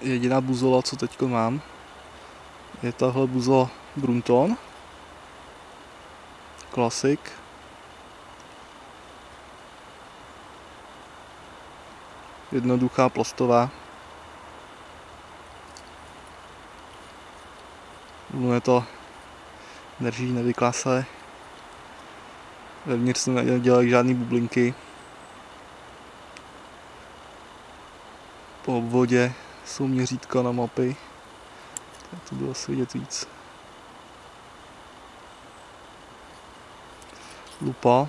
jediná buzola, co teď mám, je tahle buzola Brunton. Klasik. Jednoduchá plastová. je to drží, nevyklá se. Vevnitř se nedělají žádné bublinky. Po obvodě jsou měřítka na mapy. Tak to bylo asi vidět víc. Lupa.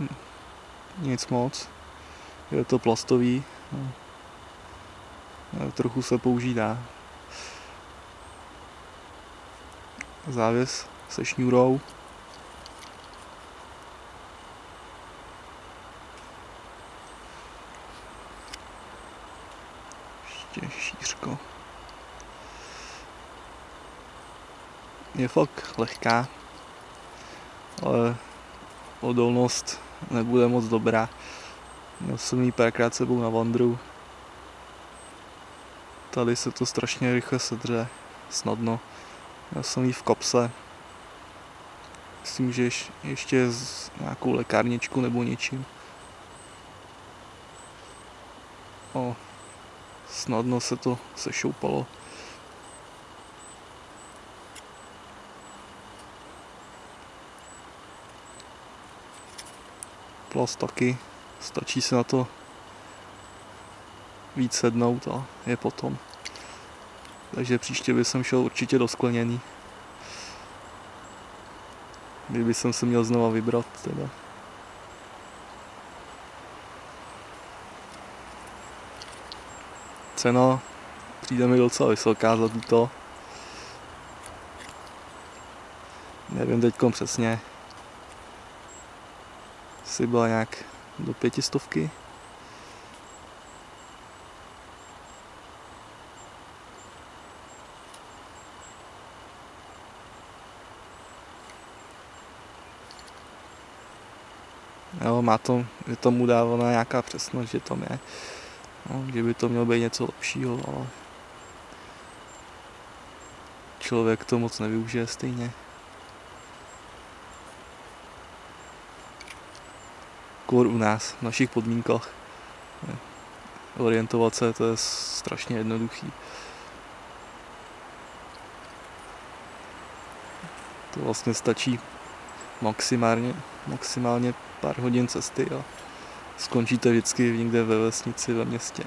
Hm. Nic moc. Je to plastový. No. Trochu se používá. Závěs se šňůrou. Ještě šířko. Je fakt lehká, ale odolnost nebude moc dobrá. Měl jsem ji párkrát sebou na vandru. Tady se to strašně rychle sedře, snadno. Já jsem jí v kopse. Myslím, že ještě s nějakou lékárničku nebo něčím. O, snadno se to sešoupalo. Plast taky, stačí se na to víc sednout a je potom. Takže příště bych šel určitě do skleněný. Kdyby jsem se měl znova vybrat teda. Cena přijde mi docela vysoká za tuto. Nevím teďkom přesně. Si byla nějak do pětistovky. Jo, má to, je tomu dávána nějaká přesnost, že tam je. No, kdyby to mělo být něco lepšího, ale člověk to moc nevyužije stejně. Kor u nás, v našich podmínkách. Orientovat se, to je strašně jednoduchý. To vlastně stačí maximálně, maximálně pár hodin cesty a skončíte vždycky někde ve vesnici, ve městě.